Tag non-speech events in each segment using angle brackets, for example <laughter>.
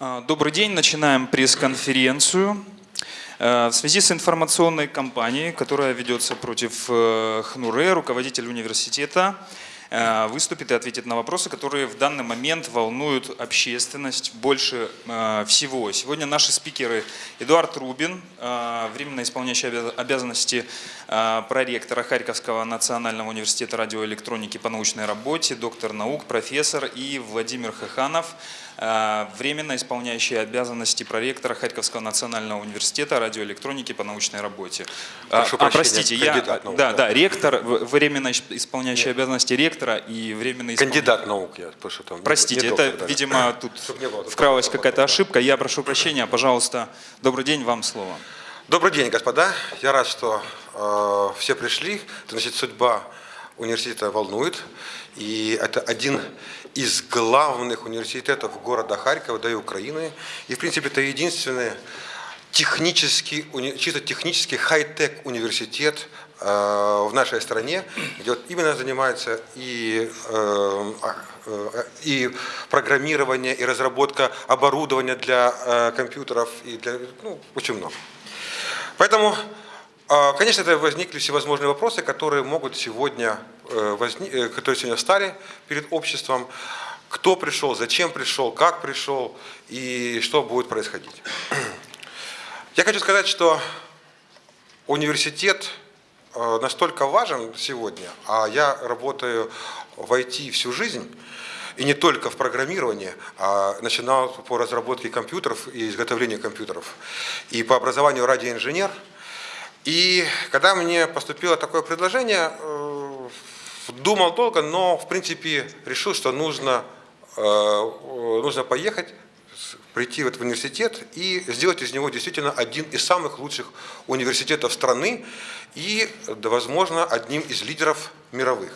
А, Добрый день. Начинаем пресс-конференцию. Э, В связи с информационной кампанией, которая ведется против э, ХНУРЭ, руководитель университета э, выступит и ответит на вопросы, которые в данный момент волнуют общественность больше всего. Сегодня наши спикеры Эдуард Рубин, временно исполняющий обяз- обязанности проректора Харьковского национального университета радиоэлектроники по научной работе, доктор наук, профессор, и Владимир Хаханов, временно исполняющий обязанности проректора Харьковского национального университета радиоэлектроники по научной работе. А, Прошу а, прощения, простите, я, кандидат наук, да, да. да, ректор, временно исполняющий обязанности ректора и временно исполняющий Кандидат наук, я прошу там. Простите, <clears throat> не это, доктор даже. видимо, тут вкралась какая-то ошибка. Я прошу прощения, пожалуйста. Добрый день, вам слово. Добрый день, господа. Я рад, что э, все пришли. Значит, судьба университета волнует. И это один из главных университетов города Харькова, да и Украины. И, в принципе, это единственный технический, чисто технический хай-тек университет э, в нашей стране, где вот именно занимается и, э, а, э, и программирование, и разработка оборудования для компьютеров, и для, ну, очень много. Поэтому, конечно, это возникли всевозможные вопросы, которые могут сегодня, э, э, которые сегодня стали перед обществом. Кто пришел, зачем пришел, как пришел и что будет происходить. <clears throat> Я хочу сказать, что университет э, настолько важен сегодня, а я работаю в IT всю жизнь, и не только в программировании, а начинал по разработке компьютеров и изготовлению компьютеров, и по образованию радиоинженер. И когда мне поступило такое предложение, э, думал долго, но в принципе решил, что нужно, э, э, нужно поехать, прийти в университет и сделать из него действительно один из самых лучших университетов страны и, возможно, одним из лидеров мировых.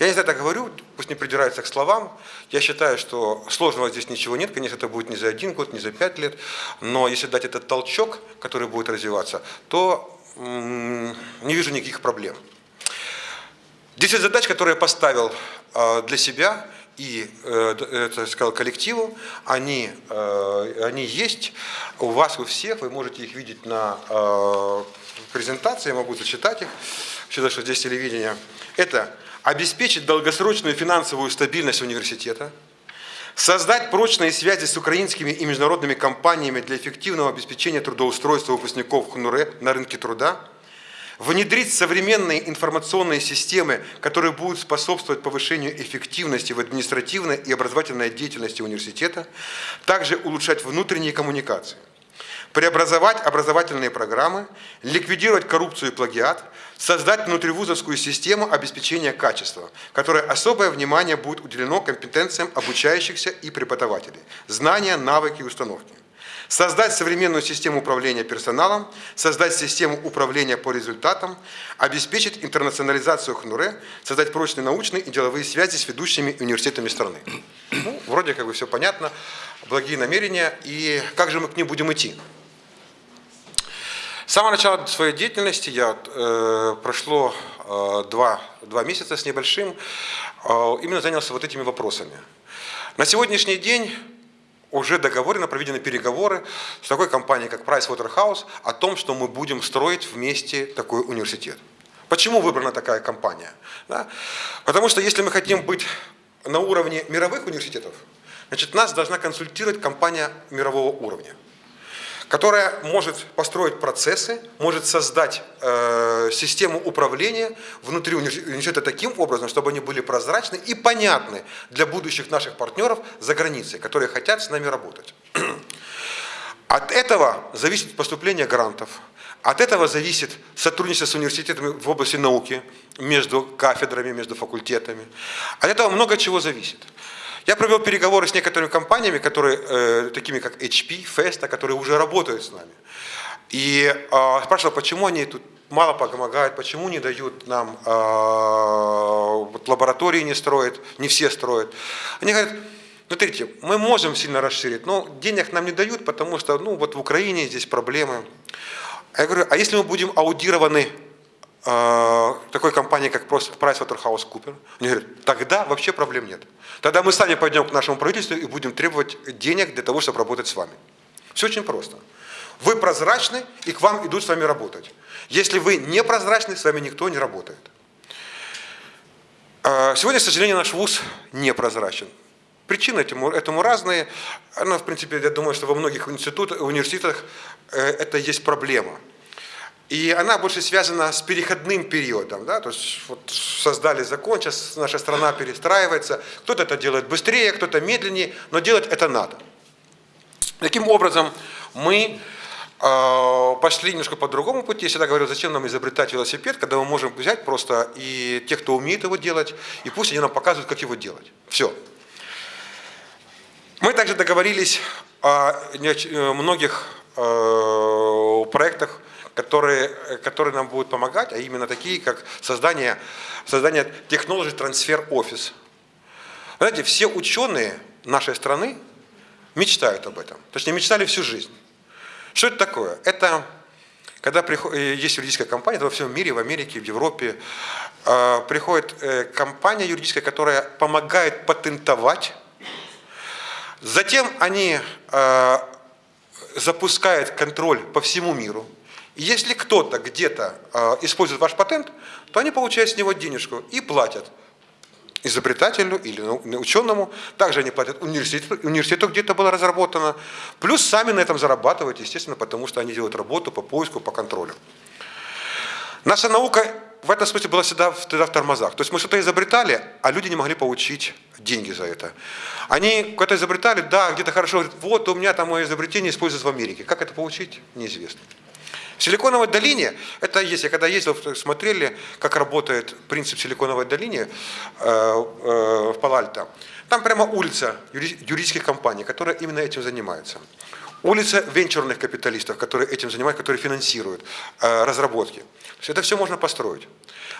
Я не знаю, так говорю, пусть не придирается к словам. Я считаю, что сложного здесь ничего нет. Конечно, это будет не за один год, не за пять лет. Но если дать этот толчок, который будет развиваться, то не вижу никаких проблем. 10 задач, которые я поставил э, для себя и э, это сказал коллективу, они, э, они есть у вас, у всех, вы можете их видеть на э, презентации, я могу зачитать их, считаю, что здесь телевидение. Это обеспечить долгосрочную финансовую стабильность университета, Создать прочные связи с украинскими и международными компаниями для эффективного обеспечения трудоустройства выпускников ХНУРЭ на рынке труда. Внедрить современные информационные системы, которые будут способствовать повышению эффективности в административной и образовательной деятельности университета. Также улучшать внутренние коммуникации преобразовать образовательные программы, ликвидировать коррупцию и плагиат, создать внутривузовскую систему обеспечения качества, которой особое внимание будет уделено компетенциям обучающихся и преподавателей, знания, навыки и установки. Создать современную систему управления персоналом, создать систему управления по результатам, обеспечить интернационализацию ХНУРЭ, создать прочные научные и деловые связи с ведущими университетами страны. Ну, вроде как бы все понятно, благие намерения, и как же мы к ним будем идти? С самого начала своей деятельности я э, прошло э, два, два месяца с небольшим, э, именно занялся вот этими вопросами. На сегодняшний день уже договорено, проведены переговоры с такой компанией, как Pricewaterhouse, о том, что мы будем строить вместе такой университет. Почему выбрана такая компания? Да? Потому что если мы хотим быть на уровне мировых университетов, значит, нас должна консультировать компания мирового уровня которая может построить процессы, может создать э, систему управления внутри универси- университета таким образом, чтобы они были прозрачны и понятны для будущих наших партнеров за границей, которые хотят с нами работать. <clears throat> От этого зависит поступление грантов, от этого зависит сотрудничество с университетами в области науки, между кафедрами, между факультетами. От этого много чего зависит. Я провел переговоры с некоторыми компаниями, которые, э, такими как HP, Festa, которые уже работают с нами. И э, спрашивал, почему они тут мало помогают, почему не дают нам, э, вот лаборатории не строят, не все строят. Они говорят, смотрите, мы можем сильно расширить, но денег нам не дают, потому что ну, вот в Украине здесь проблемы. Я говорю, а если мы будем аудированы такой компании, как PricewaterhouseCoopers, они говорят, тогда вообще проблем нет. Тогда мы сами пойдем к нашему правительству и будем требовать денег для того, чтобы работать с вами. Все очень просто. Вы прозрачны, и к вам идут с вами работать. Если вы не прозрачны, с вами никто не работает. А, сегодня, к сожалению, наш ВУЗ непрозрачен. Причины этому, этому разные. Но, в принципе, я думаю, что во многих институтах, университетах э, это есть проблема. И она больше связана с переходным периодом. Да? То есть вот создали закон, сейчас наша страна перестраивается. Кто-то это делает быстрее, кто-то медленнее, но делать это надо. Таким образом, мы э, пошли немножко по другому пути. Я всегда говорю, зачем нам изобретать велосипед, когда мы можем взять просто и тех, кто умеет его делать, и пусть они нам показывают, как его делать. Все. Мы также договорились о многих э, проектах, которые, которые нам будут помогать, а именно такие, как создание, создание Technology Transfer Office. Знаете, все ученые нашей страны мечтают об этом. Точнее, мечтали всю жизнь. Что это такое? Это когда приходит, э, есть юридическая компания, это во всем мире, в Америке, в Европе, э, приходит э, компания юридическая, которая помогает патентовать. Затем они запускают контроль по всему миру. Если кто-то где-то использует ваш патент, то они получают с него денежку и платят изобретателю или ученому. Также они платят университету, университету где-то было разработано. Плюс сами на этом зарабатывают, естественно, потому что они делают работу по поиску, по контролю. Наша наука в этом смысле была всегда, всегда в тормозах. То есть мы что-то изобретали, а люди не могли получить деньги за это. Они что-то изобретали, да, где-то хорошо, говорят, вот у меня там мое изобретение используется в Америке. Как это получить, неизвестно. Силиконовой долине, это есть, я когда ездил, смотрели, как работает принцип Силиконовой долине э, э, в Палальто, там прямо улица юридических компаний, которые именно этим занимаются. Улица венчурных капиталистов, которые этим занимаются, которые финансируют э, разработки. То есть это все можно построить.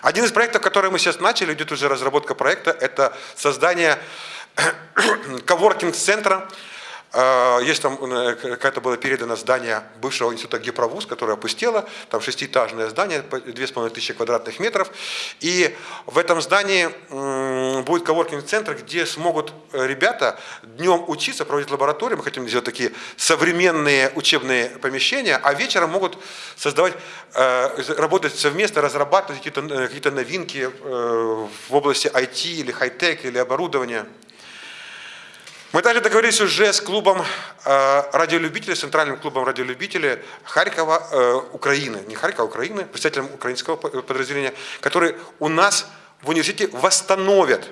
Один из проектов, который мы сейчас начали, идет уже разработка проекта, это создание <coughs> коворкинг-центра, есть там, э, какая-то было передано здание бывшего института Геправуз, которое опустело, там шестиэтажное здание, 2500 квадратных метров. И в этом здании будет коворкинг-центр, где смогут э, ребята днем учиться, проводить лаборатории, мы хотим сделать такие современные учебные помещения, а вечером могут создавать, э, работать совместно, разрабатывать какие-то какие новинки в области IT или хай-тек или оборудования. Мы также договорились уже с клубом э, радиолюбителей, центральным клубом радиолюбителей Харькова, э, Украины, не Харькова, а Украины, представителем украинского подразделения, которые у нас в университете восстановят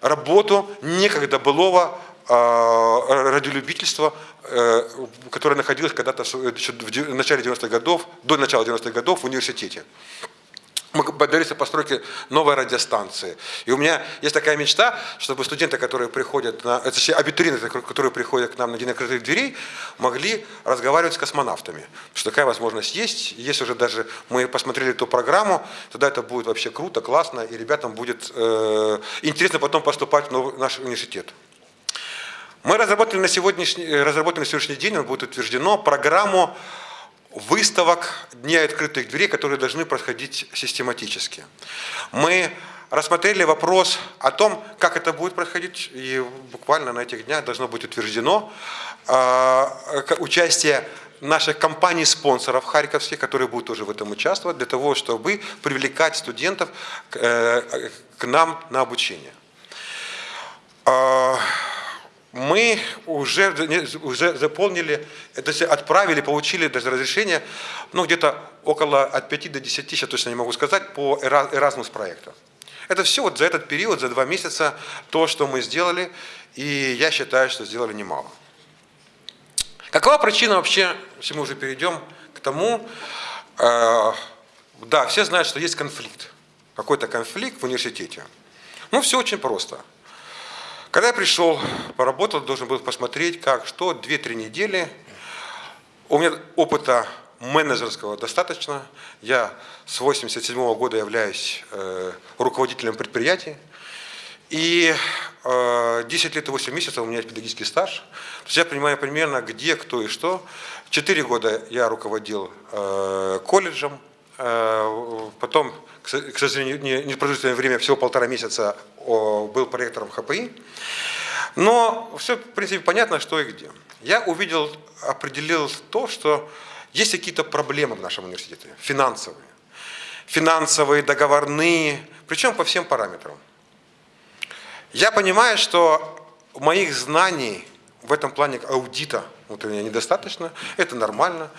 работу некогда былого э, радиолюбительства, которое находилось когда-то в начале 90-х годов, до начала 90-х годов в университете мы добились постройки новой радиостанции. И у меня есть такая мечта, чтобы студенты, которые приходят, на, точнее абитуриенты, которые приходят к нам на день открытых дверей, могли разговаривать с космонавтами. Что такая возможность есть. Есть уже даже, мы посмотрели эту программу, тогда это будет вообще круто, классно, и ребятам будет э, интересно потом поступать в наш университет. Мы разработали на, сегодняшний, разработали на сегодняшний день, он будет утверждено, программу выставок Дня открытых дверей, которые должны происходить систематически. Мы рассмотрели вопрос о том, как это будет происходить, и буквально на этих днях должно быть утверждено э, участие наших компаний-спонсоров харьковских, которые будут тоже в этом участвовать, для того, чтобы привлекать студентов э, к нам на обучение. Э, мы уже, уже заполнили, то есть отправили, получили даже разрешение, ну где-то около от 5 до 10, сейчас точно не могу сказать, по Erasmus проекту. Это все вот за этот период, за два месяца, то, что мы сделали, и я считаю, что сделали немало. Какова причина вообще, если мы уже перейдем к тому, э, да, все знают, что есть конфликт, какой-то конфликт в университете. Ну, все очень просто – когда я пришел, поработал, должен был посмотреть, как, что, 2-3 недели. У меня опыта менеджерского достаточно. Я с 87 -го года являюсь э, руководителем предприятий. И э, 10 лет и 8 месяцев у меня есть педагогический стаж. То есть я понимаю примерно, где, кто и что. Четыре года я руководил э, колледжем, потом, к со- к сожалению, не- непродолжительное время, всего полтора месяца был проректором ХПИ. Но все, в принципе, понятно, что и где. Я увидел, определил то, что есть какие-то проблемы в нашем университете, финансовые. Финансовые, договорные, причем по всем параметрам. Я понимаю, что моих знаний в этом плане аудита внутреннего недостаточно. Это нормально.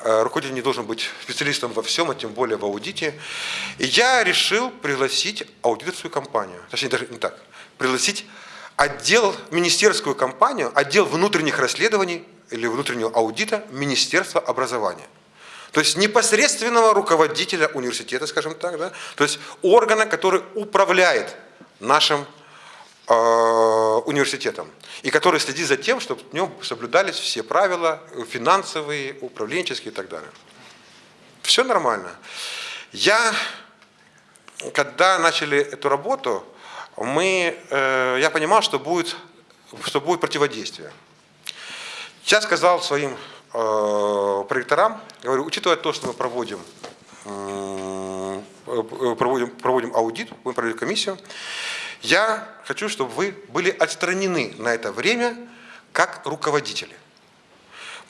Э, Руководитель не должен быть специалистом во всем, а тем более в аудите. И я решил пригласить аудиторскую компанию. Точнее, даже не так. Пригласить отдел, министерскую компанию, отдел внутренних расследований или внутреннего аудита Министерства образования. То есть непосредственного руководителя университета, скажем так, да? то есть органа, который управляет нашим университетом и который следит за тем, чтобы в нем соблюдались все правила э, финансовые, управленческие и так далее. Все нормально. Я, когда начали эту работу, мы, э, я понимал, что будет, что будет противодействие. Я сказал своим э, проекторам, говорю, учитывая то, что мы проводим, м, э, проводим, проводим аудит, будем проводить комиссию, я хочу, чтобы вы были отстранены на это время как руководители.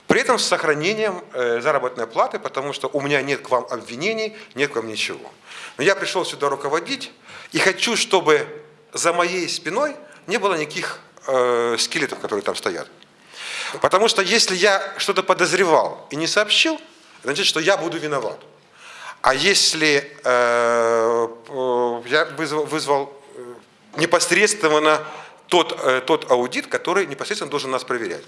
При этом с сохранением э, заработной платы, потому что у меня нет к вам обвинений, нет к вам ничего. Но я пришел сюда руководить и хочу, чтобы за моей спиной не было никаких э, скелетов, которые там стоят. Потому что если я что-то подозревал и не сообщил, значит, что я буду виноват. А если э, я вызвал, вызвал непосредственно тот, э, тот аудит, который непосредственно должен нас проверять.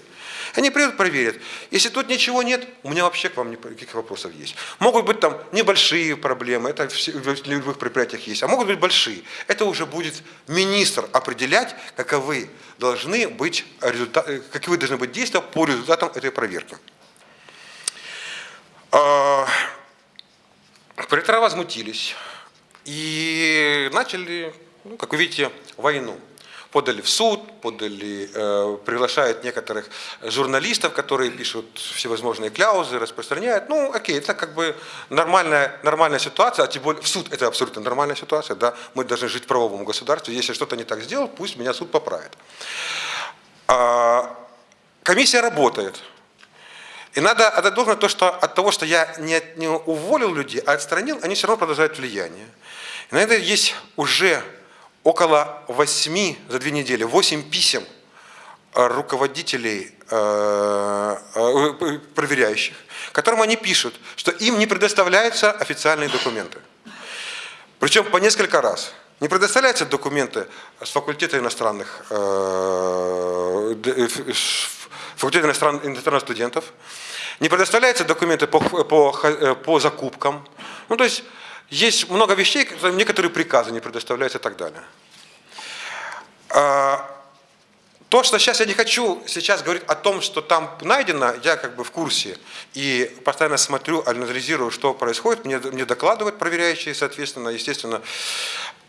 Они придут, проверят. Если тут ничего нет, у меня вообще к вам никаких вопросов есть. Могут быть там небольшие проблемы, это в любых предприятиях есть, а могут быть большие. Это уже будет министр определять, каковы должны быть результаты, каковы должны быть действия по результатам этой проверки. А, Пролетара возмутились и начали, ну, как вы видите, войну. Подали в суд, подали, э, приглашают некоторых журналистов, которые пишут всевозможные кляузы, распространяют. Ну, окей, это как бы нормальная, нормальная ситуация, а тем более в суд это абсолютно нормальная ситуация, да, мы должны жить в правовом государстве, если что-то не так сделал, пусть меня суд поправит. А, комиссия работает. И надо отдать должное то, что от того, что я не, не уволил людей, а отстранил, они все равно продолжают влияние. И на это есть уже около восьми за две недели, восемь писем э, руководителей, э, э, проверяющих, которым они пишут, что им не предоставляются официальные документы. Причем по несколько раз. Не предоставляются документы с факультета иностранных, ш- факультета иностран- иностранных студентов, не предоставляются документы по, по, по закупкам. Ну, то есть есть много вещей, которые- некоторые приказы не предоставляются и так далее. А, то, что сейчас я не хочу сейчас говорить о том, что там найдено, я как бы в курсе и постоянно смотрю, анализирую, что происходит, мне, мне докладывают проверяющие, соответственно, естественно.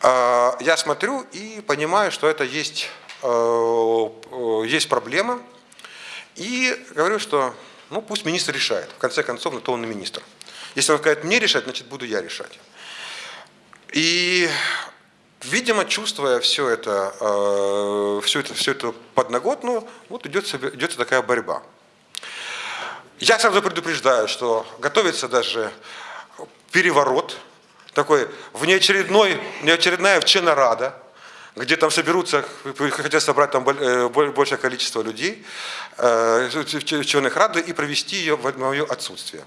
А, Я смотрю и понимаю, что это есть, э, э, есть проблема. И говорю, что ну, пусть министр решает. В конце концов, на то он и министр. Если он скажет мне решать, значит буду я решать. И Видимо, чувствуя все это, э, всю это, всю эту подноготную, вот идет, идет такая борьба. Я сразу предупреждаю, что готовится даже переворот, такой внеочередной, внеочередная вчена рада, где там соберутся, хотят собрать там э, боль- большее количество людей, э, в членах рады и провести ее в мое отсутствие.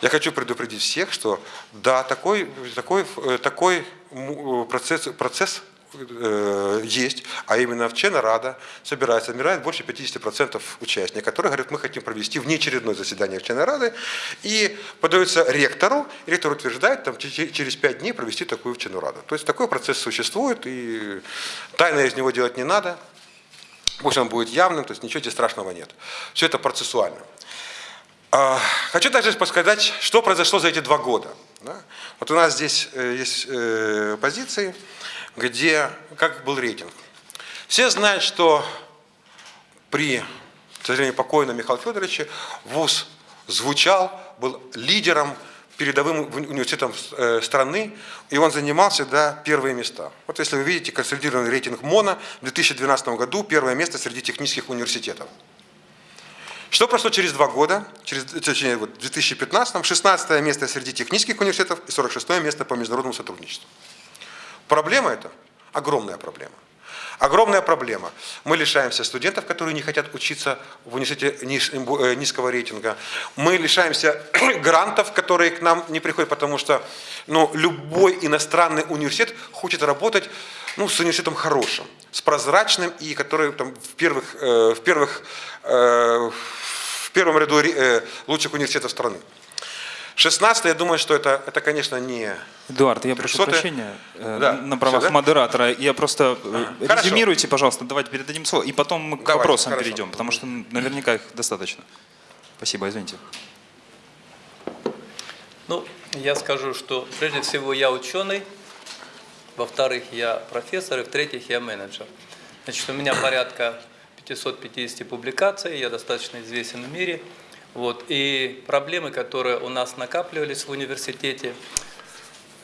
Я хочу предупредить всех, что да, такой, такой, э, такой э, процесс, процесс э, есть, а именно в члена Рада собирается, собирает больше 50% участников, которые говорят, мы хотим провести внеочередное заседание члена Рады, и подается ректору, и ректор утверждает там, че- через 5 дней провести такую вчену Раду. То есть такой процесс существует, и тайно из него делать не надо, пусть он будет явным, то есть ничего здесь страшного нет. Все это процессуально. А, Хочу также подсказать, что произошло за эти два года. да. Вот у нас здесь э, есть э, позиции, где как был рейтинг. Все знают, что при, к сожалению, покойном Михаиле Федоровиче ВУЗ звучал, был лидером передовым университетом э, страны, и он занимал всегда первые места. Вот если вы видите консолидированный рейтинг МОНа в 2012 году, первое место среди технических университетов. Что прошло через два года, через, точнее, вот, в 2015 16 место среди технических университетов и 46 место по международному сотрудничеству. Проблема это огромная проблема. Огромная проблема. Мы лишаемся студентов, которые не хотят учиться в университете э, низкого рейтинга. Мы лишаемся <clears throat> грантов, которые к нам не приходят, потому что ну, любой иностранный университет хочет работать ну, с университетом хорошим, с прозрачным и который там, в, первых, э, в, первых, э, в первом ряду э, лучших университетов страны. 16 я думаю, что это, это конечно, не... Эдуард, я прошу прощения э, да. на правах Все, да? модератора. Я просто а, резюмируйте, пожалуйста, давайте передадим слово, и потом мы к давайте, вопросам хорошо. перейдем, потому что наверняка их достаточно. Спасибо, извините. Ну, я скажу, что прежде всего я ученый, во-вторых, я профессор, и в-третьих, я менеджер. Значит, у меня порядка 550 публикаций, я достаточно известен в мире – вот. И проблемы, которые у нас накапливались в университете,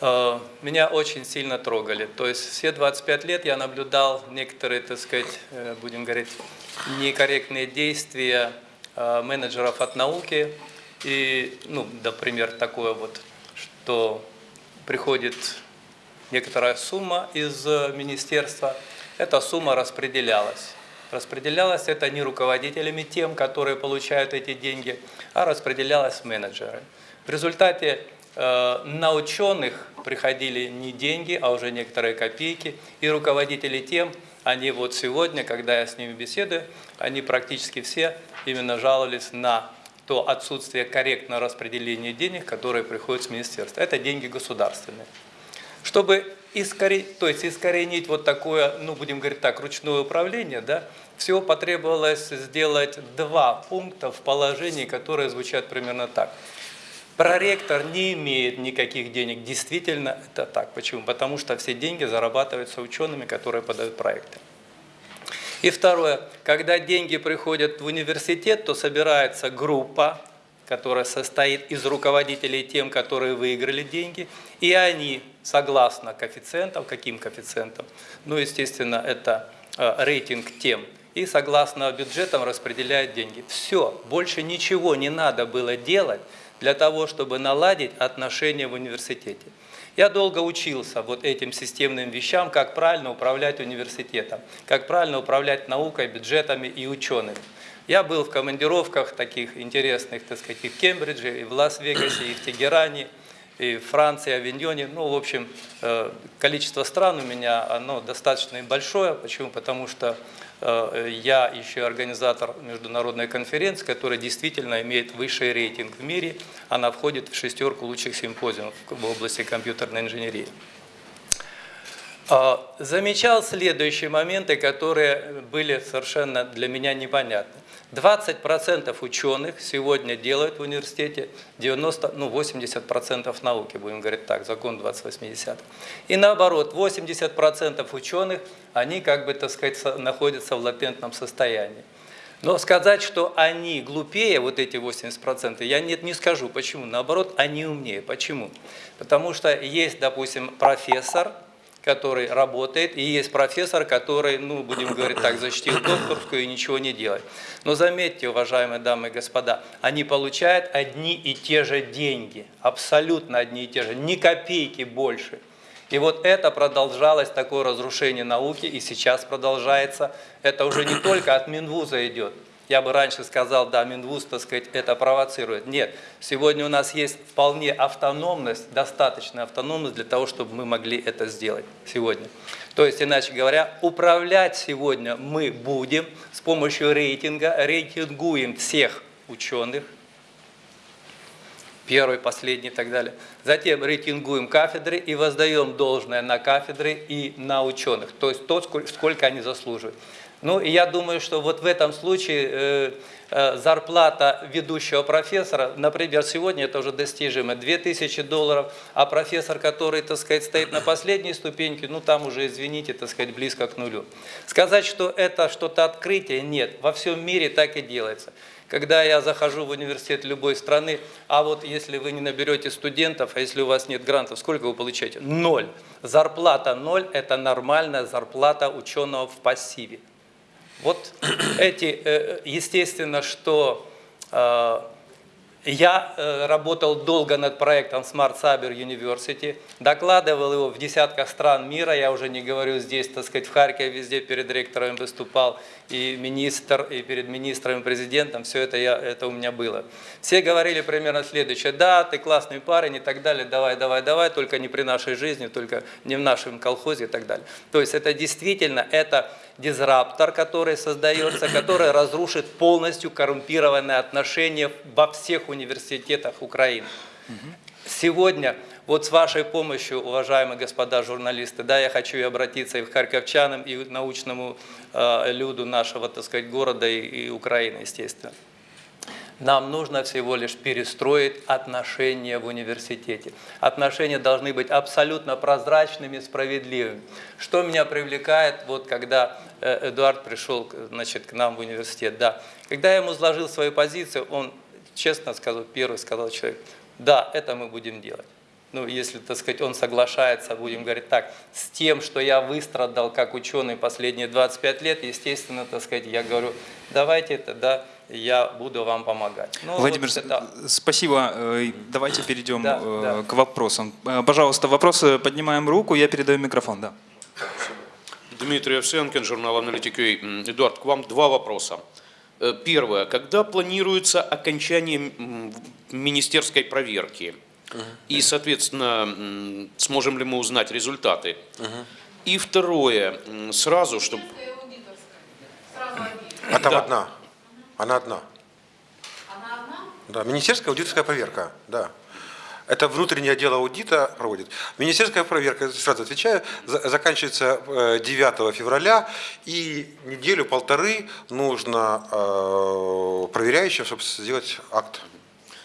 э, меня очень сильно трогали. То есть все 25 лет я наблюдал некоторые, так сказать, э, будем говорить, некорректные действия э, менеджеров от науки. И, ну, например, такое вот, что приходит некоторая сумма из министерства, эта сумма распределялась. Распределялось это не руководителями тем, которые получают эти деньги, а распределялось менеджерами. В результате э, на ученых приходили не деньги, а уже некоторые копейки, и руководители тем, они вот сегодня, когда я с ними беседую, они практически все именно жаловались на то отсутствие корректного распределения денег, которые приходят с министерства. Это деньги государственные. Чтобы искоренить, то есть искоренить вот такое, ну будем говорить так, ручное управление, да, всего потребовалось сделать два пункта в положении, которые звучат примерно так. Проректор не имеет никаких денег. Действительно, это так. Почему? Потому что все деньги зарабатываются учеными, которые подают проекты. И второе, когда деньги приходят в университет, то собирается группа, которая состоит из руководителей тем, которые выиграли деньги, и они, согласно коэффициентам, каким коэффициентам, ну, естественно, это э, рейтинг тем, и согласно бюджетам распределяют деньги. Все, больше ничего не надо было делать для того, чтобы наладить отношения в университете. Я долго учился вот этим системным вещам, как правильно управлять университетом, как правильно управлять наукой, бюджетами и учеными. Я был в командировках таких интересных, так сказать, и в Кембридже, и в Лас-Вегасе, и в Тегеране, и в Франции, Авиньоне. Ну, в общем, э, количество стран у меня оно достаточно большое. Почему? Потому что э, я еще организатор международной конференции, которая действительно имеет высший рейтинг в мире. Она входит в шестерку лучших симпозиумов в области компьютерной инженерии. А, замечал следующие моменты, которые были совершенно для меня непонятны. 20% ученых сегодня делают в университете 90, ну 80% науки, будем говорить так, закон 2080. И наоборот, 80% ученых, они как бы, так сказать, находятся в латентном состоянии. Но сказать, что они глупее, вот эти 80%, я нет, не скажу. Почему? Наоборот, они умнее. Почему? Потому что есть, допустим, профессор, который работает, и есть профессор, который, ну, будем говорить так, защитил докторскую и ничего не делает. Но заметьте, уважаемые дамы и господа, они получают одни и те же деньги, абсолютно одни и те же, ни копейки больше. И вот это продолжалось, такое разрушение науки, и сейчас продолжается. Это уже не только от Минвуза идет, я бы раньше сказал, да, Минвуз, так сказать, это провоцирует. Нет, сегодня у нас есть вполне автономность, достаточная автономность для того, чтобы мы могли это сделать сегодня. То есть, иначе говоря, управлять сегодня мы будем с помощью рейтинга, рейтингуем всех ученых, первый, последний и так далее. Затем рейтингуем кафедры и воздаем должное на кафедры и на ученых, то есть то, сколько они заслуживают. Ну, и я думаю, что вот в этом случае э, э, зарплата ведущего профессора, например, сегодня это уже достижимо, 2000 долларов, а профессор, который, так сказать, стоит на последней ступеньке, ну, там уже, извините, так сказать, близко к нулю. Сказать, что это что-то открытие, нет, во всем мире так и делается. Когда я захожу в университет любой страны, а вот если вы не наберете студентов, а если у вас нет грантов, сколько вы получаете? Ноль. Зарплата ноль – это нормальная зарплата ученого в пассиве. Вот <clears throat> эти, э, естественно, что э, я э, работал долго над проектом Smart Cyber University, докладывал его в десятках стран мира, я уже не говорю здесь, так сказать, в Харькове везде перед ректором выступал, и министр, и перед министром, и президентом, все это, я, это у меня было. Все говорили примерно следующее, да, ты классный парень и так далее, давай, давай, давай, только не при нашей жизни, только не в нашем колхозе и так далее. То есть это действительно, это дизраптор, который создается, который разрушит полностью коррумпированные отношения во всех университетах Украины. Сегодня, вот с вашей помощью, уважаемые господа журналисты, да, я хочу и обратиться и к харьковчанам, и к научному э, люду нашего, так сказать, города и, и Украины, естественно. Нам нужно всего лишь перестроить отношения в университете. Отношения должны быть абсолютно прозрачными, справедливыми. Что меня привлекает, вот когда э, Эдуард пришел значит, к нам в университет, да, когда я ему изложил свою позицию, он честно сказал, первый сказал человек, да, это мы будем делать. Ну, если, так сказать, он соглашается, будем говорить так, с тем, что я выстрадал как ученый последние 25 лет, естественно, так сказать, я говорю, давайте это, да, я буду вам помогать. Ну, Владимир, вот это- спасибо. Э, Давайте перейдем Да, э, да. к вопросам. Э, Пожалуйста, вопросы поднимаем руку, я передаю микрофон. Да. Дмитрий Овсенкин, журнал «Аналитик UA». М, Эдуард, к вам два вопроса. Э, Первое. Когда планируется окончание министерской проверки? И, соответственно, сможем ли мы узнать результаты? И второе. Сразу, чтобы... А там Да. одна. Она одна. Она одна? Да, министерская аудиторская проверка, да. Это внутреннее отдел аудита проводит. Министерская проверка, сразу отвечаю, за- заканчивается э, 9 февраля, и неделю-полторы нужно э, проверяющим, чтобы сделать акт.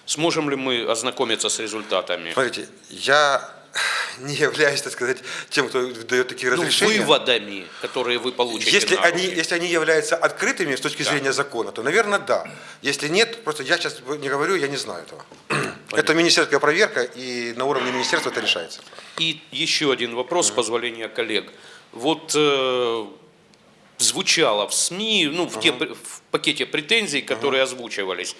Сможем ли мы ознакомиться с результатами? Смотрите, я <sighs> не являюсь, так сказать, тем, кто дает такие Ну, разрешения. выводами, которые вы получите Если они, если они являются открытыми с точки зрения закона, то, наверное, да. Если нет, просто я сейчас не говорю, я не знаю этого. <clears throat> Это министерская проверка, и на уровне министерства это решается. И еще один вопрос, с позволения коллег. Вот э, звучало в СМИ, ну, в, те, пр- в пакете претензий, которые озвучивались,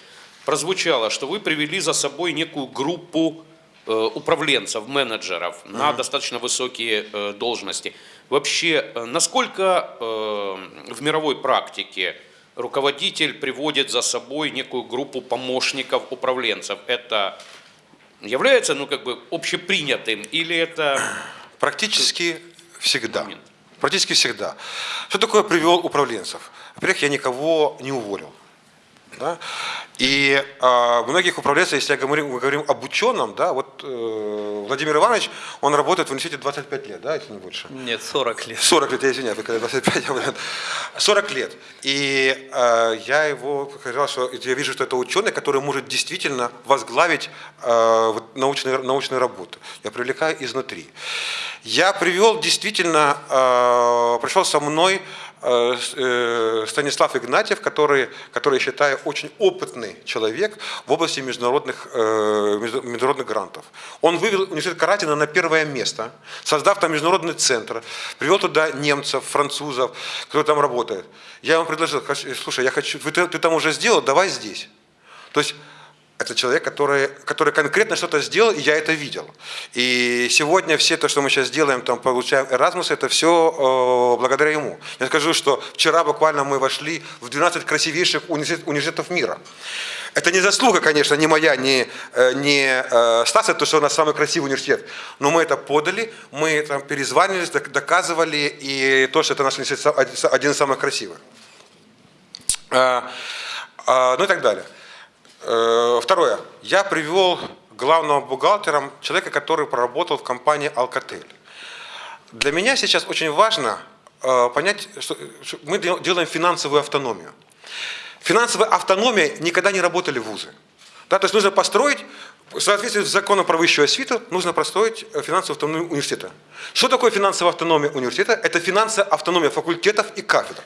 прозвучало, что вы привели за собой некую группу управленцев, менеджеров на достаточно высокие э, должности. Вообще, э, насколько э, в мировой практике руководитель приводит за собой некую группу помощников управленцев? Это является, ну, как бы общепринятым или это Практически всегда. Момент. Практически всегда. Что такое привел управленцев? Во-первых, я никого не уволил. Да? И а, многих управленцев, если я говорю, мы говорим об ученом, да, вот э, Владимир Иванович, он работает в университете 25 лет, да, если не больше. Нет, 40 лет. 40 лет, я извиняюсь, вы когда 25, я говорю, 40 лет. И э, я его сказал, что я вижу, что это ученый, который может действительно возглавить э, вот научную, научную работу. Я привлекаю изнутри. Я привел действительно, э, пришел со мной э, э, Станислав Игнатьев, который, который, я считаю, очень опытный человек в области международных, э, между- международных грантов. Он вывел университет Каратина на первое место, создав там международный центр, привел туда немцев, французов, кто там работает. Я ему предложил, «Хочу- слушай, я хочу, ты, ты там уже сделал, давай здесь. То есть это человек, который, который конкретно что-то сделал, и я это видел. И сегодня все то, что мы сейчас делаем, там, получаем Erasmus, это все благодаря ему. Я скажу, что вчера буквально мы вошли в 12 красивейших университет- университетов мира. Это не заслуга, конечно, не моя, не, э, не э, Стаса, то, что у нас самый красивый университет. Но мы это подали, мы там перезванивались, док- доказывали, и то, что это наш университет один- из самых красивых. А, а, ну и так далее. Э, Второе. Я привел главным бухгалтером человека, который проработал в компании Alcatel. Для меня сейчас очень важно э, понять, что мы дел- делаем финансовую автономию. Финансовая автономия никогда не работали вузы. Да, то есть нужно построить, в соответствии с законом про высшую освиту, нужно построить э, финансовую автономию университета. Что такое финансовая автономия университета? Это финансовая автономия факультетов и кафедр.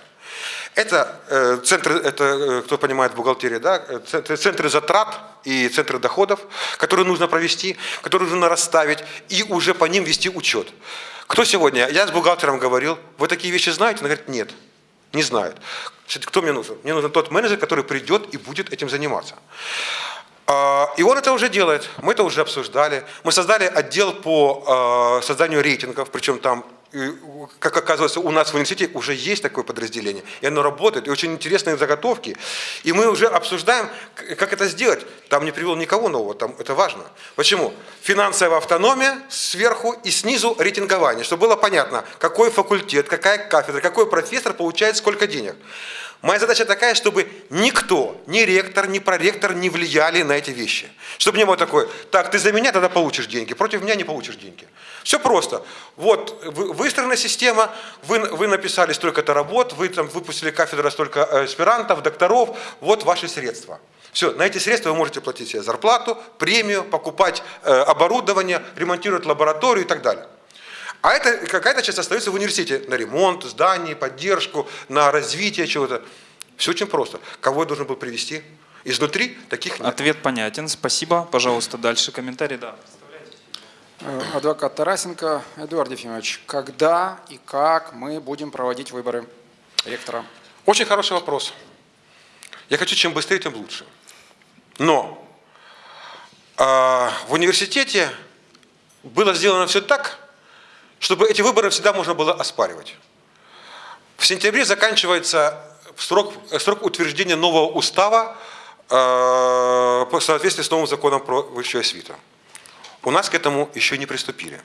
Это э, центры, это э, кто понимает бухгалтерия, да, э, центры, затрат и центры доходов, которые нужно провести, которые нужно расставить и уже по ним вести учет. Кто сегодня? Я с бухгалтером говорил, вы такие вещи знаете? Он говорит, нет, не. Значит, Кто мне нужен? Мне нужен тот менеджер, который придет и будет этим заниматься. А, И он это уже делает, мы это уже обсуждали. Мы создали отдел по э, созданию рейтингов, причем там, как оказывается, у нас в университете уже есть такое подразделение, и оно работает, и очень интересные заготовки. И мы уже обсуждаем, как это сделать. Там не привел никого нового, там это важно. Почему? Финансовая автономия сверху и снизу рейтингование, чтобы было понятно, какой факультет, какая кафедра, какой профессор получает сколько денег. Моя задача такая, чтобы никто, ни ректор, ни проректор не влияли на эти вещи. Чтобы не было такой, так, ты за меня тогда получишь деньги, против меня не получишь деньги. Все просто. Вот вы- выстроена система, вы, вы написали столько-то работ, вы там выпустили кафедра столько э, аспирантов, докторов, вот ваши средства. Все, на эти средства вы можете платить себе зарплату, премию, покупать э, оборудование, ремонтировать лабораторию и так далее. А это какая-то часть остается в университете на ремонт зданий, поддержку, на развитие чего-то. Все очень просто. Кого я должен был привести? Изнутри таких нет. Ответ понятен. Спасибо. Пожалуйста, дальше комментарий. Да. Э, Адвокат Тарасенко Эдуард Ефимович, когда и как мы будем проводить выборы ректора? Очень хороший вопрос. Я хочу чем быстрее, тем лучше. Но а, в университете было сделано все так, чтобы эти выборы всегда можно было оспаривать. В сентябре заканчивается срок, срок утверждения нового устава э, по соответствии с новым законом про высшую освиту. У нас к этому еще не приступили.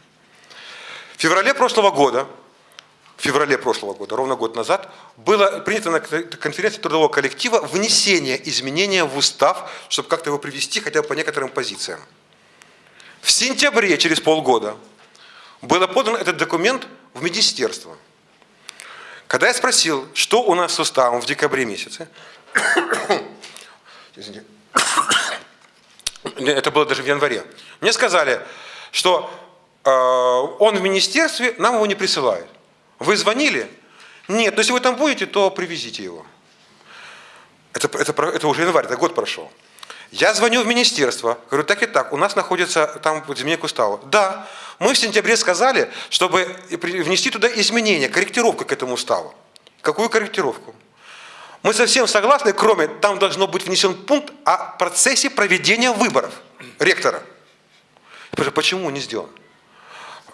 В феврале прошлого года, в феврале прошлого года, ровно год назад, было принято на конференции трудового коллектива внесение изменения в устав, чтобы как-то его привести хотя бы по некоторым позициям. В сентябре, через полгода, был подан этот документ в министерство. Когда я спросил, что у нас с уставом в декабре месяце, <coughs> это было даже в январе, мне сказали, что э, он в министерстве, нам его не присылают. Вы звонили? Нет, но если вы там будете, то привезите его. Это, это, это уже январь, это год прошел. Я звоню в министерство, говорю, так и так, у нас находится там изменение к уставу. Да, мы в сентябре сказали, чтобы внести туда изменения, корректировку к этому уставу. Какую корректировку? Мы совсем согласны, кроме, там должно быть внесен пункт о процессе проведения выборов ректора. Почему не сделан?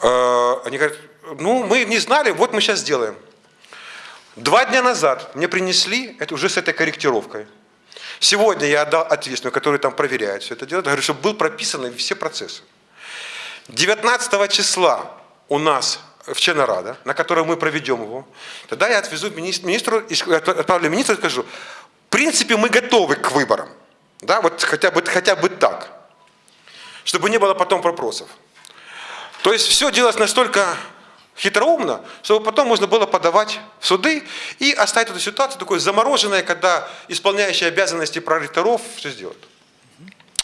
Э, Они говорят, ну, мы не знали, вот мы сейчас сделаем. Два дня назад мне принесли это уже с этой корректировкой. Сегодня я отдал ответственную, который там проверяет все это дело, говорю, чтобы был прописаны все процессы. 19 числа у нас в Ченарада, на котором мы проведем его, тогда я отвезу министр- министру, отправлю министру и скажу, в принципе, мы готовы к выборам. Да, вот хотя бы, хотя бы так. Чтобы не было потом вопросов. То есть все делалось настолько хитроумно, чтобы потом можно было подавать в суды и оставить эту ситуацию такой замороженной, когда исполняющие обязанности проректоров все сделают.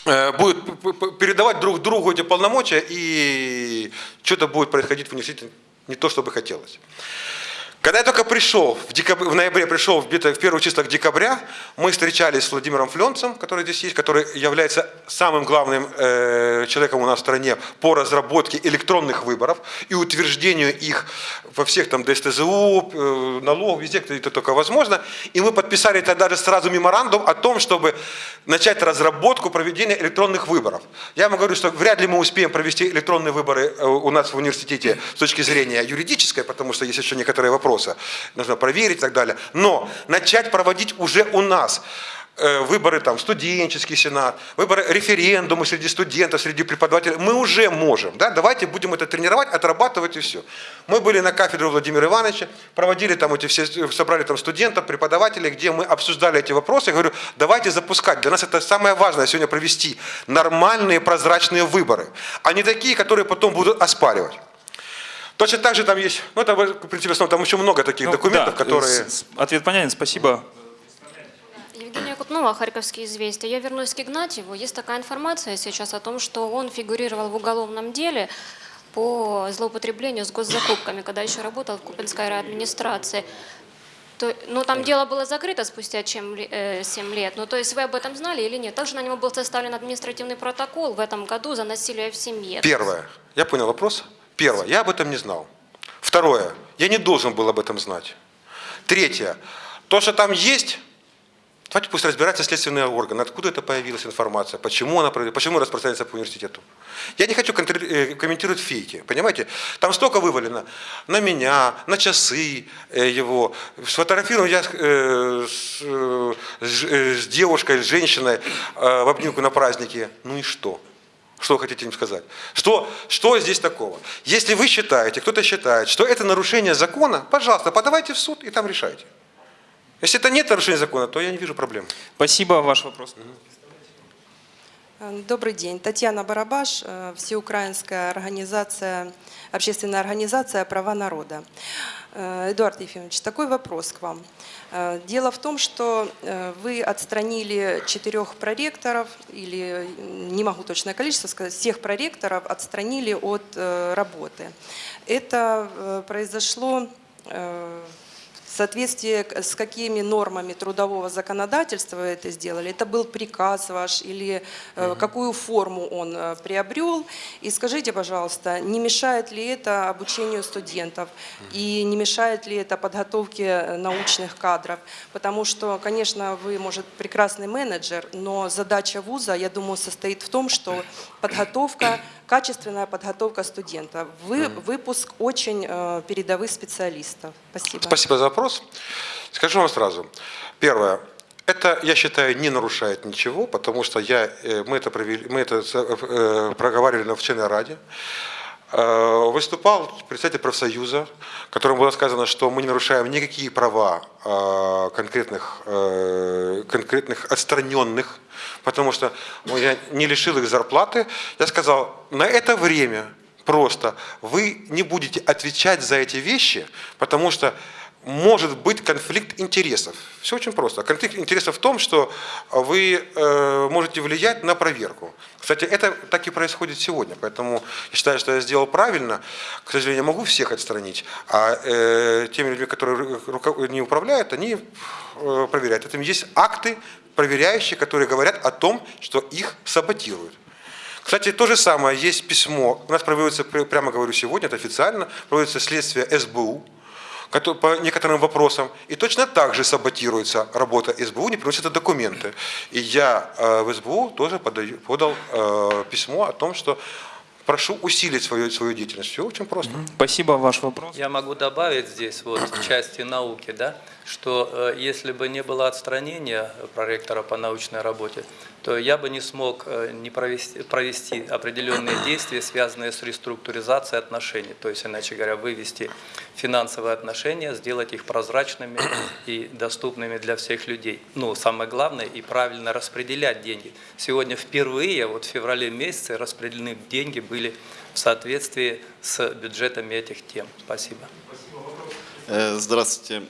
Э, п- передавать друг другу эти полномочия, и что-то будет происходить в университете не то, что бы хотелось. Когда я только пришел, в, декабре, в ноябре пришел где-то в первых числах декабря, мы встречались с Владимиром Фленцем, который здесь есть, который является самым главным э, человеком у нас в стране по разработке электронных выборов и утверждению их во всех там ДСТЗУ, э, налог, везде, где это только возможно. И мы подписали тогда же сразу меморандум о том, чтобы начать разработку проведения электронных выборов. Я вам говорю, что вряд ли мы успеем провести электронные выборы э, у нас в университете с точки зрения юридической, потому что есть еще некоторые вопросы, нужно проверить и так далее. Но начать проводить уже у нас выборы там студенческий сенат, выборы референдумы среди студентов, среди преподавателей, мы уже можем. Да? Давайте будем это тренировать, отрабатывать и все. Мы были на кафедре Владимира Ивановича, проводили там эти все, собрали там студентов, преподавателей, где мы обсуждали эти вопросы. Я говорю, давайте запускать. Для нас это самое важное сегодня провести нормальные прозрачные выборы, а не такие, которые потом будут оспаривать. Точно так же там есть, ну это в принципе там еще много таких Ну, документов, да, которые... Ответ понятен. Спасибо. Евгения Кутнова, Харьковские известия. Я вернусь к Игнатьеву. Есть такая информация сейчас о том, что он фигурировал в уголовном деле по злоупотреблению с госзакупками, когда еще работал в Купинской администрации. То ну, там дело было закрыто спустя чем, э, 7 лет. Ну, то есть вы об этом знали или нет? Также на него был составлен административный протокол в этом году за насилие в семье. Первое. Я понял вопрос. Первое. Я об этом не знал. Второе. Я не должен был об этом знать. Третье. То, что там есть, давайте пусть разбираются следственные органы. Откуда это появилась информация, почему она почему распространяется по университету. Я не хочу э, комментировать фейки, понимаете? Там столько вывалено на меня, на часы э, его. Сфотографирован я с, э, с девушкой, с женщиной в обнимку на празднике. Ну и что? Что вы хотите им сказать? Что, что здесь такого? Если вы считаете, кто-то считает, что это нарушение закона, пожалуйста, подавайте в суд и там решайте. Если это нет нарушения закона, то я не вижу проблем. Спасибо, ваш вопрос. Э, Добрый день. Татьяна Барабаш, э, Всеукраинская организация, общественная организация «Права народа». Э, Эдуард Ефимович, такой вопрос к вам. Дело в том, что вы отстранили четырех проректоров, или не могу точное количество сказать, всех проректоров отстранили от работы. Это произошло в соответствии с какими нормами трудового законодательства вы это сделали? Это был приказ ваш или э, какую форму он э, приобрел? И скажите, пожалуйста, не мешает ли это обучению студентов и не мешает ли это подготовке э, научных кадров? Потому что, конечно, вы, может, прекрасный менеджер, но задача вуза, я думаю, состоит в том, что <coughs> подготовка, качественная подготовка студента, вы, выпуск очень э, передовых специалистов. Спасибо. Спасибо за вопрос. Скажу вам сразу. Первое. Это, я считаю, не нарушает ничего, потому что я, э, мы это, провели, мы это э, проговаривали на вчерной раде. Выступал представитель профсоюза, которому было сказано, что мы не нарушаем никакие права конкретных, конкретных отстраненных, потому что ну, я не лишил их зарплаты. Я сказал, на это время просто вы не будете отвечать за эти вещи, потому что может быть конфликт интересов. Все очень просто. Конфликт интересов в том, что вы э, можете влиять на проверку. Кстати, это так и происходит сегодня, поэтому я считаю, что я сделал правильно. К сожалению, я могу всех отстранить, а э, теми людьми, которые не управляют, они э, проверяют. Это есть акты проверяющие, которые говорят о том, что их саботируют. Кстати, то же самое, есть письмо, у нас проводится, пр- прямо говорю сегодня, это официально, проводится следствие СБУ по некоторым вопросам, и точно так же саботируется работа СБУ, не приносят документы. И я э, в СБУ тоже подаю, подал э, письмо о том, что прошу усилить свою, свою деятельность. Все очень просто. Спасибо, ваш вопрос. Я могу добавить здесь вот в части науки, да, что э, если бы не было отстранения проректора по научной работе, то я бы не смог э, не провести, провести определенные <clears throat> действия, связанные с реструктуризацией отношений. То есть, иначе говоря, вывести финансовые отношения, сделать их прозрачными <clears throat> и доступными для всех людей. Ну, самое главное, и правильно распределять деньги. Сегодня впервые, вот в феврале месяце, распределены деньги были в соответствии с бюджетами этих тем. Спасибо. Э, Здравствуйте.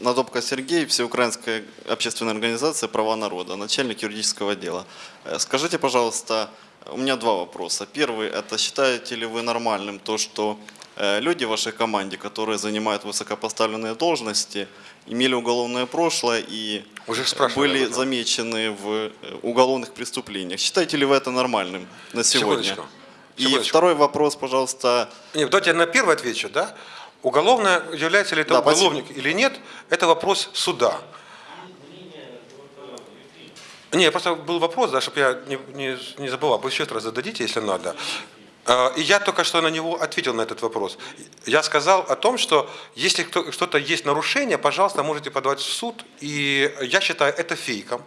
Надобка Сергей, Всеукраинская общественная организация «Права народа», начальник юридического отдела. Э, Скажите, пожалуйста, у меня два вопроса. Первый – это считаете ли вы нормальным то, что э, люди в вашей команде, которые занимают высокопоставленные должности, имели уголовное прошлое и Уже были об этом. замечены в э, уголовных преступлениях? Считаете ли вы это нормальным на сегодня? Секундочку. И Секундочку. второй вопрос, пожалуйста, Нет, давайте я на первый отвечу, да? Уголовное, является ли это Да, спасибо. уголовник или нет, это вопрос суда. Не, просто был вопрос, да, чтобы я не, не, не забывал, вы еще раз зададите, если надо. Э, И я только что на него ответил на этот вопрос. Я сказал о том, что если что-то есть нарушение, пожалуйста, можете подавать в суд. И я считаю это фейком.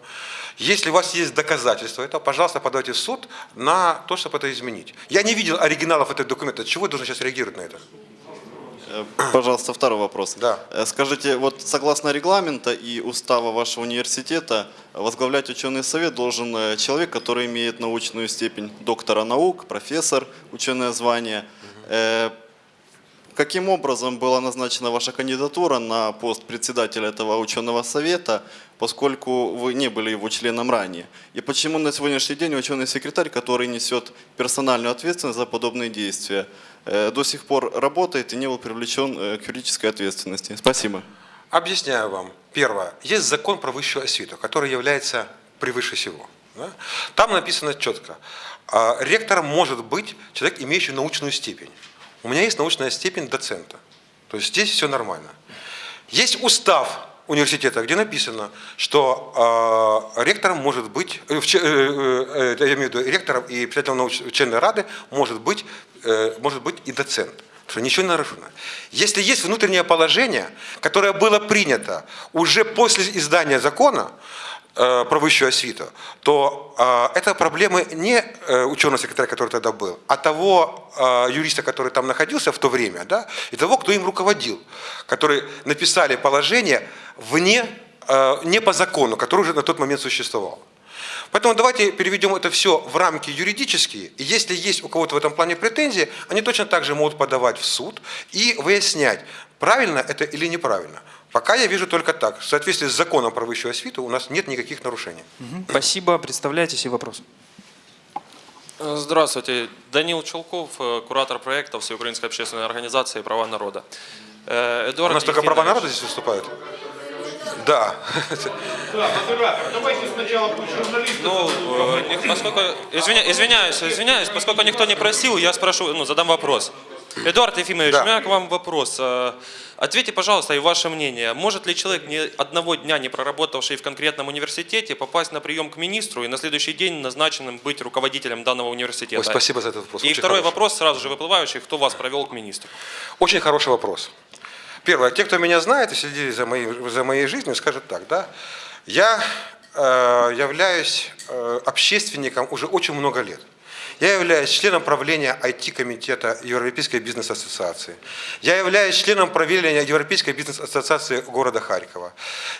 Если у вас есть доказательства этого, пожалуйста, подавайте в суд на то, чтобы это изменить. Я не видел оригиналов этого документа. Чего я должен сейчас реагировать на это? Э, Пожалуйста, второй вопрос. Да. Э, Скажите, вот согласно регламента и устава вашего университета, возглавлять ученый совет должен э, человек, который имеет научную степень доктора наук, профессор, ученое звание. Э, Каким образом была назначена ваша кандидатура на пост председателя этого ученого совета, поскольку вы не были его членом ранее? И почему на сегодняшний день ученый секретарь, который несет персональную ответственность за подобные действия, до сих пор работает и не был привлечен э, к юридической ответственности? Спасибо. Объясняю вам. Первое. Есть закон про высшую освиту, который является превыше всего. Там написано четко. а, Ректором может быть человек, имеющий научную степень. У меня есть научная степень доцента. То есть здесь все нормально. Есть устав университета, где написано, что э, ректором может быть, э, че- э, э, я имею в виду ректором и председателем научной учебной рады может быть, э, может быть и доцент. Что ничего не нарушено. Если есть внутреннее положение, которое было принято уже после издания закона э, про высшую освиту, то э, это проблемы не э, ученого секретаря, который тогда был, а того э, юриста, который там находился в то время, да, и того, кто им руководил, которые написали положение вне, э, не по закону, который уже на тот момент существовал. Поэтому давайте переведем это все в рамки юридические. И если есть у кого-то в этом плане претензии, они точно так же могут подавать в суд и выяснять, правильно это или неправильно. Пока я вижу только так. В соответствии с законом про высшую освиту у нас нет никаких нарушений. Мгм. Спасибо, представляйтесь и вопрос. Э, Здравствуйте. Данил Челков, э, куратор проекта Всеукраинской общественной организации «Права народа». Э, Эдуард у нас только права Ефимович, народа здесь выступают? Да. Ну, э, не- поскольку, извиня- извиняюсь, извиняюсь, поскольку никто не просил, я спрошу, ну, задам вопрос. Эдуард Ефимович, Да. у меня к вам вопрос. Э, Ответьте, пожалуйста, и ваше мнение. Может ли человек, ни одного дня не проработавший в конкретном университете, попасть на прием к министру и на следующий день назначенным быть руководителем данного университета? Ой, спасибо за этот вопрос. И Очень второй хороший. вопрос, сразу же выплывающий, кто вас провел к министру? Очень хороший вопрос. Первое, те, кто меня знает и следили за моей, за моей жизнью, скажут так, да, я э, являюсь э, общественником уже очень много лет. Я являюсь членом правления IT-комитета Европейской бизнес-ассоциации. Я являюсь членом правления Европейской бизнес-ассоциации города Харькова.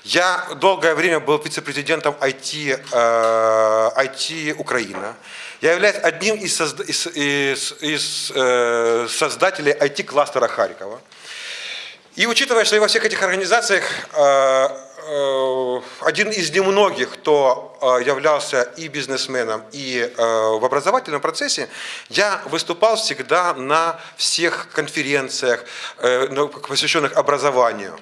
Я долгое время был вице-президентом IT, э, IT Украина. Я являюсь одним из, созда- из- из- из, э, создателей IT-кластера Харькова. И учитывая, что я во всех этих организациях э, один из немногих, кто э, являлся и бизнесменом, и э, в образовательном процессе, я выступал всегда на всех конференциях, э, посвященных образованию.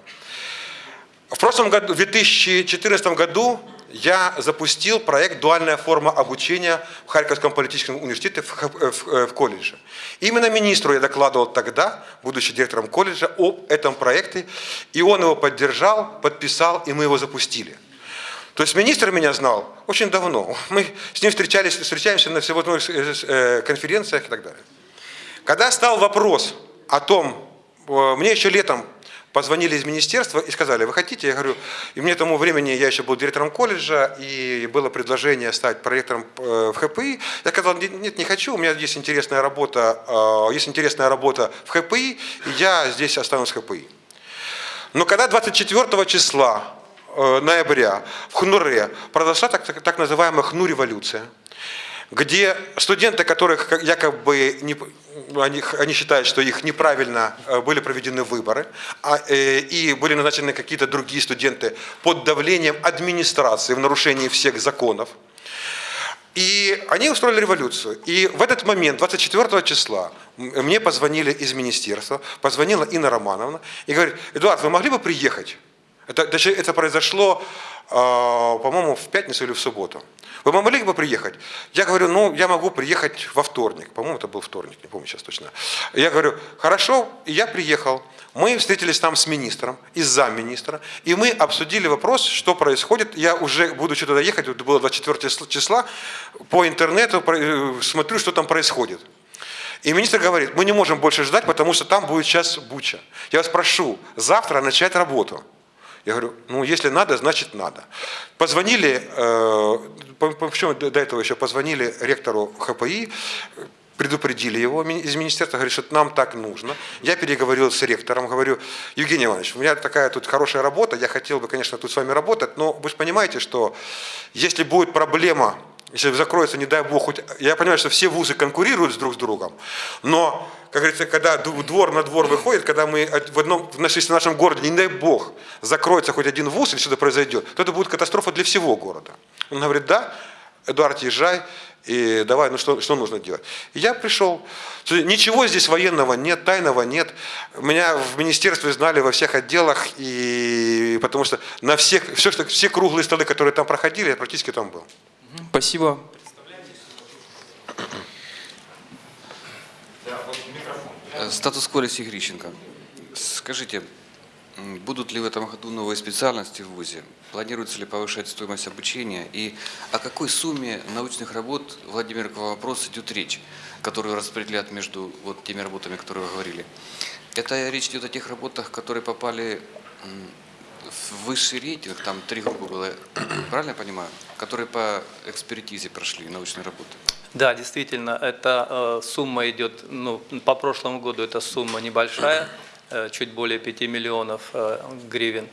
В прошлом году, в 2014 году я запустил проект «Дуальная форма обучения» в Харьковском политическом университете в, в- э, в колледже. Именно министру я докладывал тогда, будучи директором колледжа, об этом проекте, и он его поддержал, подписал, и мы его запустили. То есть министр меня знал очень давно. Мы с ним встречались, встречаемся на всевозможных э, э, конференциях и так далее. Когда стал вопрос о том, мне еще летом позвонили из министерства и сказали, вы хотите? Я говорю, и мне тому времени я еще был директором колледжа, и было предложение стать проректором э, в ХПИ. Я сказал, нет, не хочу, у меня есть интересная работа, э, есть интересная работа в ХПИ, и я здесь останусь в ХПИ. Но когда 24 числа э, ноября в Хнуре произошла так, так, так называемая Хну-революция, где студенты, которых якобы не, они, они считают, что их неправильно э, были проведены выборы, а, э, и были назначены какие-то другие студенты под давлением администрации в нарушении всех законов, и они устроили революцию. И в этот момент, 24 числа, мне позвонили из министерства, позвонила Инна Романовна и говорит, Эдуард, вы могли бы приехать? Это, это произошло, э, по-моему, в пятницу или в субботу. Вы могли бы приехать? Я говорю, ну, я могу приехать во вторник. По-моему, это был вторник, не помню сейчас точно. Я говорю, хорошо, я приехал. Мы встретились там с министром и с замминистра, и мы обсудили вопрос, что происходит. Я уже, будучи туда ехать, это было 24 числа, по интернету э, смотрю, что там происходит. И министр говорит, мы не можем больше ждать, потому что там будет сейчас буча. Я вас прошу, завтра начать работу. Я говорю, ну если надо, значит надо. Позвонили, э, по- по- причем до этого еще позвонили ректору ХПИ, предупредили его из министерства, говорит, что нам так нужно. Я переговорил с ректором, говорю, Евгений Иванович, у меня такая тут хорошая работа, я хотел бы, конечно, тут с вами работать, но вы же понимаете, что если будет проблема, если закроется, не дай бог, хоть, я понимаю, что все вузы конкурируют друг с другом, но, как говорится, когда двор на двор выходит, когда мы в одном, в нашей- в нашем городе, не дай бог, закроется хоть один вуз или что-то произойдет, то это будет катастрофа для всего города. Он говорит, да, Эдуард, езжай. И давай, ну что, что нужно делать? И я пришел. Ничего здесь военного нет, тайного нет. Меня в министерстве знали во всех отделах, и потому что на всех, все, что, все круглые столы, которые там проходили, я практически там был. Спасибо. Э, Статус-кво Алексей Грищенко. Скажите, будут ли в этом году новые специальности в ВУЗе? Планируется ли повышать стоимость обучения? И о какой сумме научных работ, Владимир, к вам вопрос, идет речь, которую распределят между вот теми работами, которые вы говорили? Это речь идет о тех работах, которые попали в высший рейтинг, там три группы было, <clears throat> правильно я понимаю? Которые по экспертизе прошли научные работы. Да, действительно, эта э, сумма идет, ну, по прошлому году эта сумма небольшая, э, чуть более 5 миллионов э, гривен.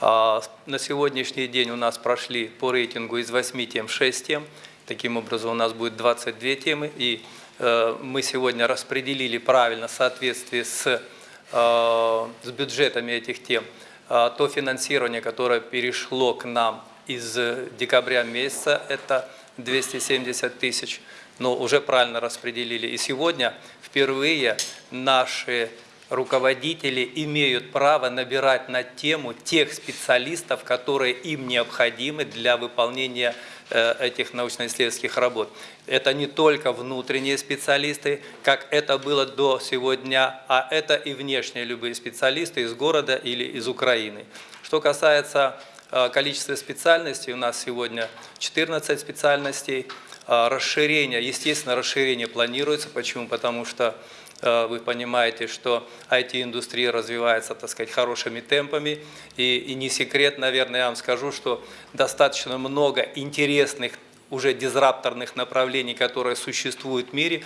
А на сегодняшний день у нас прошли по рейтингу из 8 тем 6 тем. Таким образом, у нас будет 22 темы. И мы сегодня распределили правильно в соответствии с, с бюджетами этих тем то финансирование, которое перешло к нам из э, декабря месяца, это 270 тысяч, но уже правильно распределили. И сегодня впервые наши руководители имеют право набирать на тему тех специалистов, которые им необходимы для выполнения э, этих научно-исследовательских работ. Это не только внутренние специалисты, как это было до сегодня, а это и внешние любые специалисты из города или из Украины. Что касается э, количества специальностей, у нас сегодня 14 специальностей. А, Расширение, естественно, расширение планируется. Почему? Потому что э, вы понимаете, что IT-индустрия развивается, так сказать, хорошими темпами. И, и не секрет, наверное, я вам скажу, что достаточно много интересных уже дизрапторных направлений, которые существуют в мире,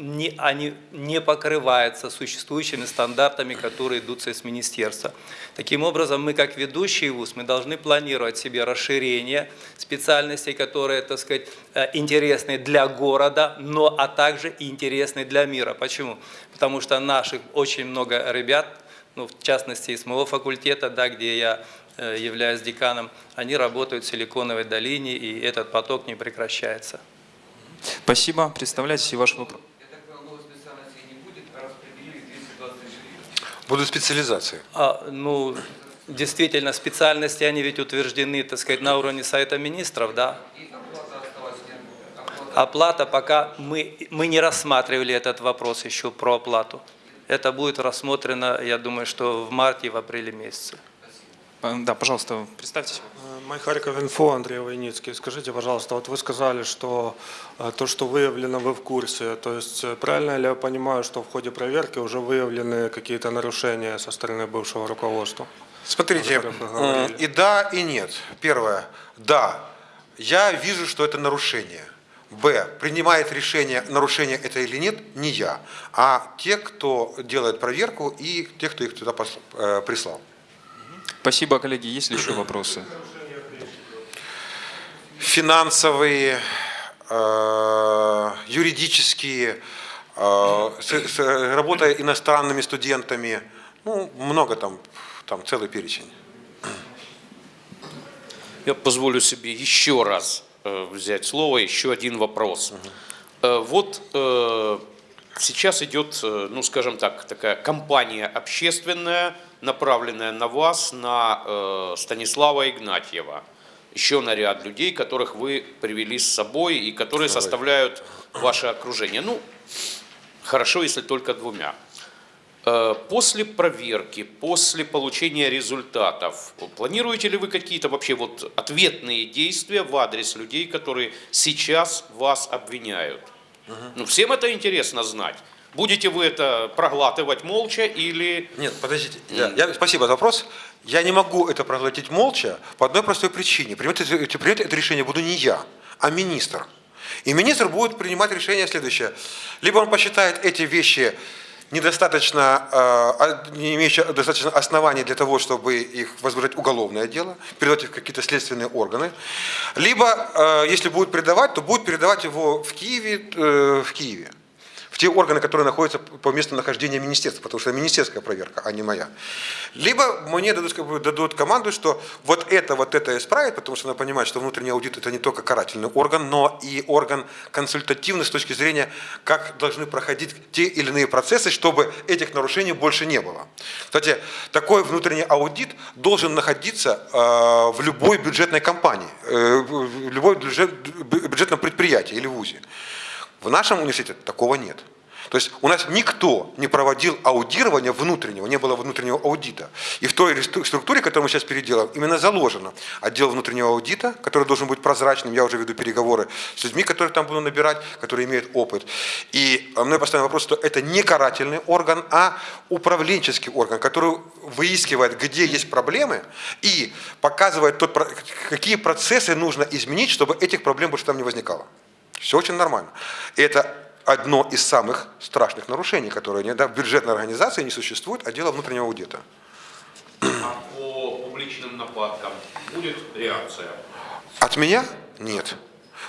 не, они не покрываются существующими стандартами, которые идутся из министерства. Таким образом, мы как ведущий вуз, мы должны планировать себе расширение специальностей, которые, так сказать, э, интересны для города, но а также и интересны для мира. Почему? Потому что наших очень много ребят, ну, в частности, из моего факультета, да, где я э, являюсь деканом, они работают в Силиконовой долине, и этот поток не прекращается. Спасибо. Представляйте ваш вопрос. Я так понял, новых специальностей не будет, а распределили 220 тысяч. Будут специализации. А, ну, действительно, специальности, они ведь утверждены, так сказать, на уровне Совета Министров, да? Оплата пока, мы, мы не рассматривали этот вопрос еще про оплату. Это будет рассмотрено, я думаю, что в марте и в апреле месяце. Э, Да, пожалуйста, представьтесь. Майхариков инфо, Андрей Войницкий. Скажите, пожалуйста, вот вы сказали, что то, что выявлено, вы в курсе. То есть правильно ли я понимаю, что в ходе проверки уже выявлены какие-то нарушения со стороны бывшего руководства? Смотрите, и да, и нет. Первое, да, я вижу, что это нарушение. Б. Принимает решение, нарушение это или нет, не я, а те, кто делает проверку и те, кто их туда прислал. Спасибо, коллеги. Есть ли еще вопросы? Финансовые, э, юридические, э, работа иностранными студентами, ну, много там, там целый перечень. Я позволю себе еще раз э, взять слово, еще один вопрос. Вот сейчас идет, ну скажем так, такая кампания общественная, направленная на вас, на Станислава Игнатьева, еще на ряд людей, которых вы привели с собой и которые составляют ваше окружение. Ну, хорошо, если только двумя. Э, После проверки, после получения результатов, планируете ли вы какие-то вообще вот ответные действия в адрес людей, которые сейчас вас обвиняют? Ну, всем это интересно знать. Будете вы это проглатывать молча или... Нет, подождите. Я, я- спасибо за вопрос. Я не могу это проглотить молча по одной простой причине. Принимать это, это- решение буду не я, а министр. И министр будет принимать решение следующее. Либо он посчитает эти вещи недостаточно, э, а- не имеющие достаточно оснований для того, чтобы их возбуждать уголовное дело, передавать их в какие-то следственные органы. Либо, э, если будет передавать, то будет передавать его в Киеве, э, в Киеве. Те органы, которые находятся по месту нахождения министерства, потому что министерская проверка, а не моя. Либо мне дадут, как бы, дадут команду, что вот это, вот это исправить, потому что надо понимать, что внутренний аудит это не только карательный орган, но и орган консультативный с точки зрения, как должны проходить те или иные процессы, чтобы этих нарушений больше не было. Кстати, такой внутренний аудит должен находиться э, в любой бюджетной компании, э, в любой бюджет, бюджетном предприятии или вузе. В нашем университете такого нет. То есть у нас никто не проводил аудирования внутреннего, не было внутреннего аудита. И в той структуре, которую мы сейчас переделаем, именно заложено отдел внутреннего аудита, который должен быть прозрачным. Я уже веду переговоры с людьми, которые там буду набирать, которые имеют опыт. И мной поставлен вопрос, что это не карательный орган, а управленческий орган, который выискивает, где есть проблемы и показывает, тот, какие процессы нужно изменить, чтобы этих проблем больше там не возникало. Все очень нормально. И это одно из самых страшных нарушений, которые не, да, в бюджетной организации не существует отдела внутреннего аудита. А по публичным нападкам будет реакция? От меня? Нет.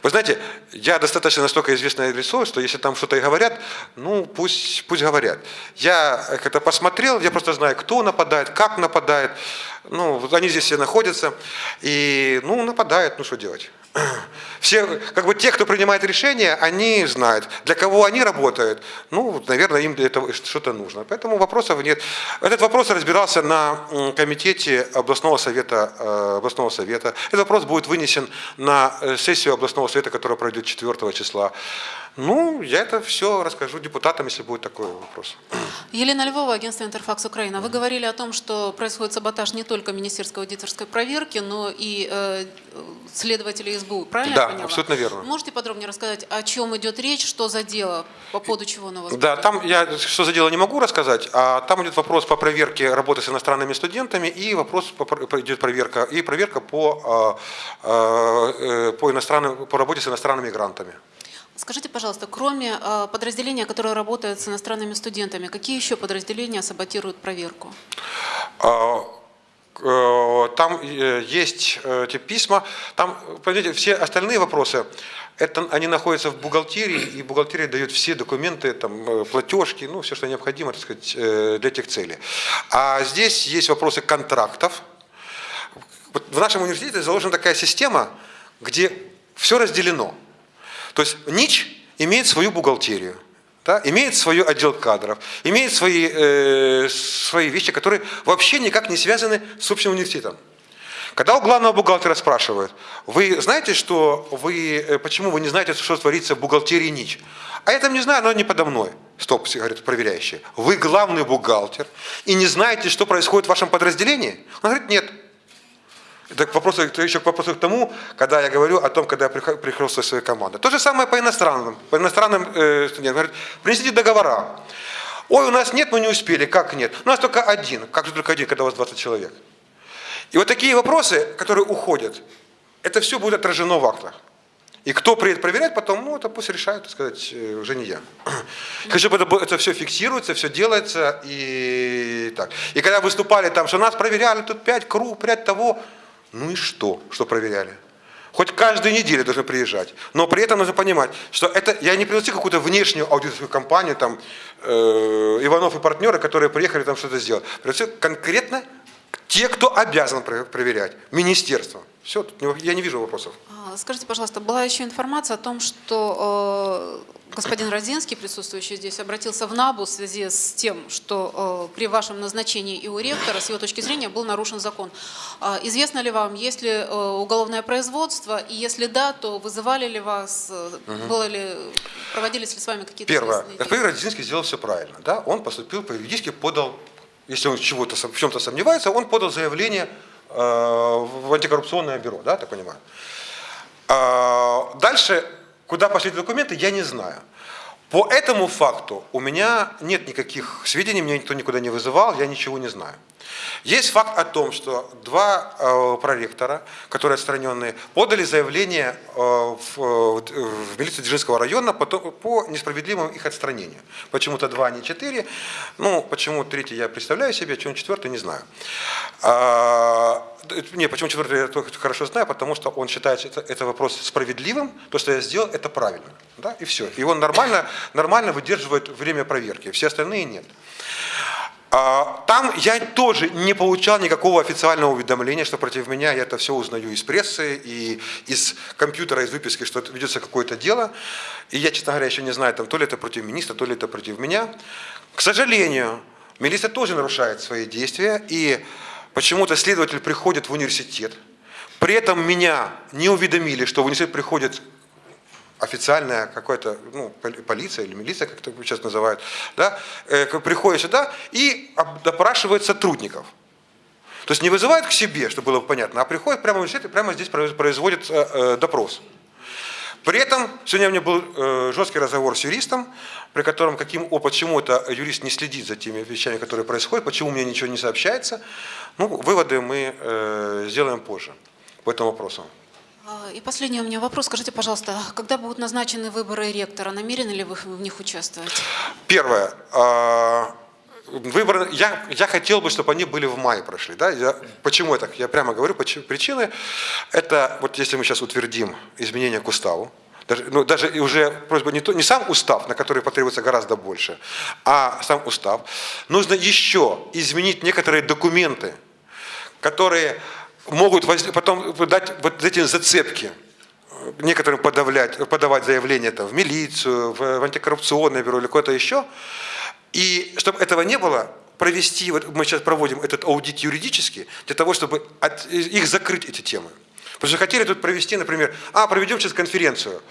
Вы знаете, я достаточно настолько известное лицо, что если там что-то и говорят, ну пусть, пусть говорят. Я это посмотрел, я просто знаю, кто нападает, как нападает. Ну, вот они здесь все находятся. И, ну, нападают, ну что делать. <clears throat> Все, как бы те, кто принимает решения, они знают, для кого они работают. Ну, наверное, им для этого что-то нужно. Поэтому вопросов нет. Этот вопрос разбирался на комитете областного совета. Э, областного совета. Этот вопрос будет вынесен на э, сессию областного совета, которая пройдет 4 числа. Ну, я это все расскажу депутатам, если будет такой вопрос. <clears throat> Елена Львова, агентство «Интерфакс Украина». Вы говорили о том, что происходит саботаж не только министерской аудиторской проверки, но и э, следователей СБУ. Правильно да, я поняла? абсолютно верно. Можете подробнее рассказать, о чем идет речь, что за дело, по поводу чего на вас? Да, там я что за дело не могу рассказать, а там идет вопрос по проверке работы с иностранными студентами и вопрос по, идет проверка и проверка по, э, э, по, иностранным, по работе с иностранными мигрантами. Скажите, пожалуйста, кроме э, подразделения, которое работает с иностранными студентами, какие еще подразделения саботируют проверку? А, э, там э, есть эти письма, там, понимаете, все остальные вопросы, это, они находятся в бухгалтерии, и бухгалтерия дает все документы, там, платежки, ну, все, что необходимо, так сказать, для этих целей. А здесь есть вопросы контрактов. В нашем университете заложена такая система, где все разделено. То есть НИЧ имеет свою бухгалтерию, да, имеет свой отдел кадров, имеет свои, э, свои вещи, которые вообще никак не связаны с общим университетом. Когда у главного бухгалтера спрашивают, вы знаете, что вы, э, почему вы не знаете, что творится в бухгалтерии НИЧ? А я там не знаю, но не подо мной. Стоп, говорит проверяющий. Вы главный бухгалтер и не знаете, что происходит в вашем подразделении? Он говорит, нет. Это, к еще к вопросу к тому, когда я говорю о том, когда я приехал со своей командой. То же самое по иностранным. По иностранным э, студентам. Говорят, принесите договора. Ой, у нас нет, мы не успели. Как нет? У нас только один. Как же только один, когда у вас 20 человек? И вот такие вопросы, которые уходят, это все будет отражено в актах. И кто приедет проверять потом, ну, это пусть решают, так сказать, э, уже не я. <clears throat> Хочу, чтобы это, это все фиксируется, все делается и так. И когда выступали там, что нас проверяли, тут 5 круг, 5 того, ну и что, что проверяли? Хоть каждую неделю должны приезжать. Но при этом нужно понимать, что это я не пригласил какую-то внешнюю аудиторскую компанию, там, э, Иванов и партнеры, которые приехали там что-то сделать. Пригласил конкретно те, кто обязан проверять. Министерство. Все, я не вижу вопросов. А, скажите, пожалуйста, была еще информация о том, что э, господин Родзинский, присутствующий здесь, обратился в НАБУ в связи с тем, что э, при вашем назначении и у ректора, с его точки зрения, был нарушен закон. Э, известно ли вам, есть ли э, уголовное производство, и если да, то вызывали ли вас, э, угу. было ли, проводились ли с вами какие-то Первое. Господин Родзинский сделал все правильно. Да? Он поступил по-юридически, подал, если он чего-то, в чем-то сомневается, он подал заявление Э, в антикоррупционное бюро, да, так понимаю. А, дальше, куда пошли документы, я не знаю. По этому факту у меня нет никаких сведений, меня никто никуда не вызывал, я ничего не знаю. Есть факт о том, что два э, проректора, которые отстраненные, подали заявление э, в, в милицию Дзержинского района по, по несправедливому их отстранению. Почему-то два, а не четыре. Ну, почему третий я представляю себе, почему четвертый, не знаю. А, не, почему четвертый я только хорошо знаю, потому что он считает это, это вопрос справедливым, то, что я сделал, это правильно. Да, и все. И он нормально, нормально выдерживает время проверки, все остальные нет. А, Там я тоже не получал никакого официального уведомления, что против меня я это все узнаю из прессы и из компьютера, из выписки, что ведется какое-то дело. И я, честно говоря, еще не знаю, там, то ли это против министра, то ли это против меня. К сожалению, милиция тоже нарушает свои действия, и почему-то следователь приходит в университет, при этом меня не уведомили, что в университет приходит официальная какая-то ну, поли- полиция или милиция, как это сейчас называют, да, э, приходит сюда и допрашивает сотрудников. То есть не вызывают к себе, чтобы было понятно, а приходят прямо в университет и прямо здесь произ- производят э, э, допрос. При этом сегодня у меня был жесткий разговор с юристом, при котором каким, о, почему это юрист не следит за теми вещами, которые происходят, почему мне ничего не сообщается. Ну, выводы мы сделаем позже по этому вопросу. А, И последний у меня вопрос. Скажите, пожалуйста, когда будут назначены выборы ректора, намерены ли вы в них участвовать? Первое. а, Выборы, я, я хотел бы, чтобы они были в мае прошли. Да? Я, почему я так? Я прямо говорю, почему, причины. Это, вот если мы сейчас утвердим изменения к уставу, даже, ну, даже уже просьба не, то, не сам устав, на который потребуется гораздо больше, а сам устав, нужно еще изменить некоторые документы, которые могут потом дать вот эти зацепки некоторым подавлять, подавать заявление там, в милицию, в, антикоррупционное бюро или куда-то еще. И чтобы этого не было, провести, вот мы сейчас проводим этот аудит юридически, для того, чтобы от- их закрыть, эти темы. Потому что хотели тут провести, например, а, проведем сейчас конференцию,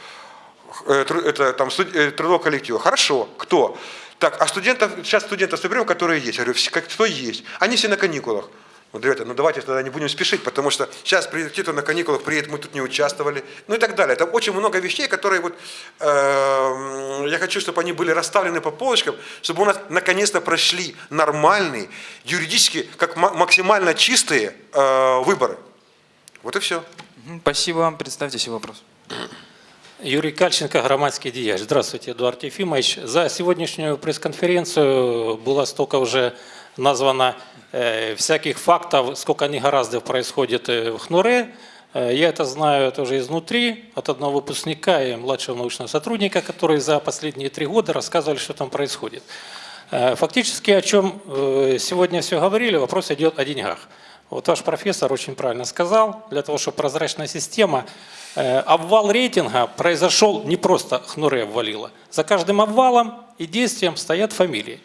э, это там э, трудового коллектива. Хорошо, кто? Так, а студентов, сейчас студентов соберем, которые есть. Я говорю, «Все- как, кто есть? Они все на каникулах. Вот, ребята, ну давайте тогда не будем спешить, потому что сейчас кто-то на каникулах приедет, мы тут не участвовали, ну и так далее. Там очень много вещей, которые вот, э, я хочу, чтобы они были расставлены по полочкам, чтобы у нас наконец-то прошли нормальные, юридически, как ма- максимально чистые э, выборы. Вот и все. Спасибо. Представьте себе вопрос. Юрий Кальченко, громадский діяч. Здравствуйте, Эдуард Ефимович. За сегодняшнюю пресс-конференцию было столько уже названо э, всяких фактов, сколько негораздов происходит э, в ХНУРе. Э, я это знаю тоже изнутри, от одного выпускника и младшего научного сотрудника, которые за последние три года рассказывали, что там происходит. Фактически, о чем сегодня все говорили, вопрос идет о деньгах. Вот ваш профессор очень правильно сказал, для того, чтобы прозрачная система, обвал рейтинга произошел не просто хнуре обвалило. За каждым обвалом и действием стоят фамилии.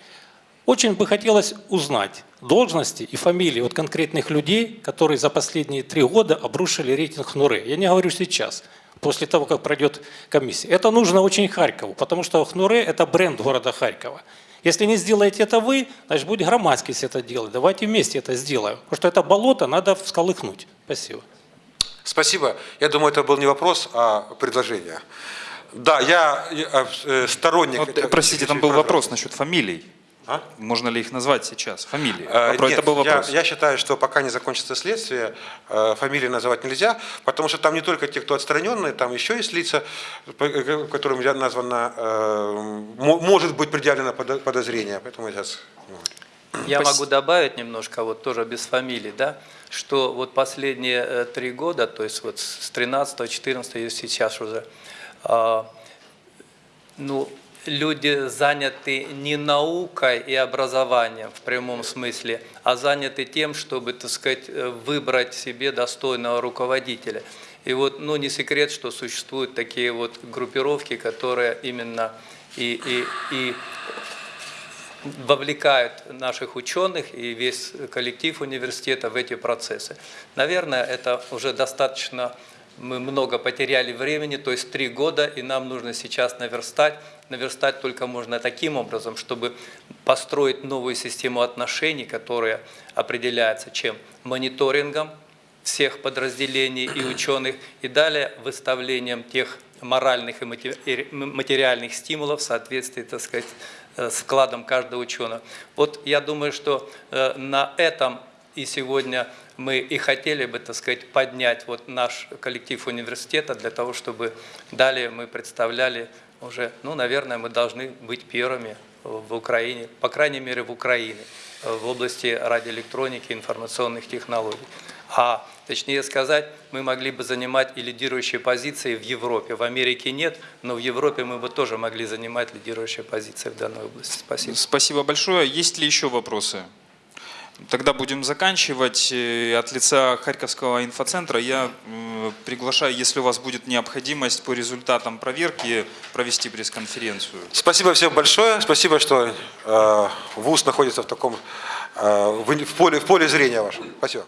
Очень бы хотелось узнать должности и фамилии от конкретных людей, которые за последние три года обрушили рейтинг Хнуре. Я не говорю сейчас, после того, как пройдет комиссия. Это нужно очень Харькову, потому что Хнуре – это бренд города Харькова. Если не сделаете это вы, значит, будет громадскость это делать. Давайте вместе это сделаем. Потому что это болото надо всколыхнуть. Спасибо. Спасибо. Я думаю, это был не вопрос, а предложение. Да, я э, э, сторонник... Вот, этого- простите, там был вопрос насчет фамилий. А? Можно ли их назвать сейчас? Фамилии. Э, Вопрос- нет, это был я, вопрос. я считаю, что пока не закончится следствие, э, фамилии называть нельзя, потому что там не только те, кто отстраненные, там еще есть лица, э, которым я названо, э, мо- может быть предъявлено подо- подозрение. Поэтому я сейчас... ну, Я могу добавить немножко, вот тоже без фамилий, да, что вот последние три года, то есть вот с 13 14 и сейчас уже, а, ну, люди заняты не наукой и образованием в прямом смысле, а заняты тем, чтобы, так сказать, выбрать себе достойного руководителя. И вот, ну, не секрет, что существуют такие вот группировки, которые именно и, и, и вовлекают наших ученых и весь коллектив университета в эти процессы. Наверное, это уже достаточно, мы много потеряли времени, то есть три года, и нам нужно сейчас наверстать. Наверстать только можно таким образом, чтобы построить новую систему отношений, которая определяется чем? Мониторингом всех подразделений и ученых, и далее выставлением тех моральных и материальных стимулов в соответствии, так сказать, э, с вкладом каждого ученого. Вот я думаю, что э, на этом и сегодня мы и хотели бы, так сказать, поднять вот наш коллектив университета для того, чтобы далее мы представляли уже, ну, наверное, мы должны быть первыми в Украине, по крайней мере, в Украине, в области радиоэлектроники, информационных технологий. А точнее сказать, мы могли бы занимать и лидирующие позиции в Европе. В Америке нет, но в Европе мы бы тоже могли занимать лидирующие позиции в данной области. Спасибо. Спасибо большое. Есть ли еще вопросы? Тогда будем заканчивать. Э, От лица Харьковского инфоцентра я м, приглашаю, если у вас будет необходимость по результатам проверки, провести пресс-конференцию. Спасибо всем большое. Спасибо, что э, ВУЗ находится в таком э, в поле, в поле зрения вашем. Спасибо.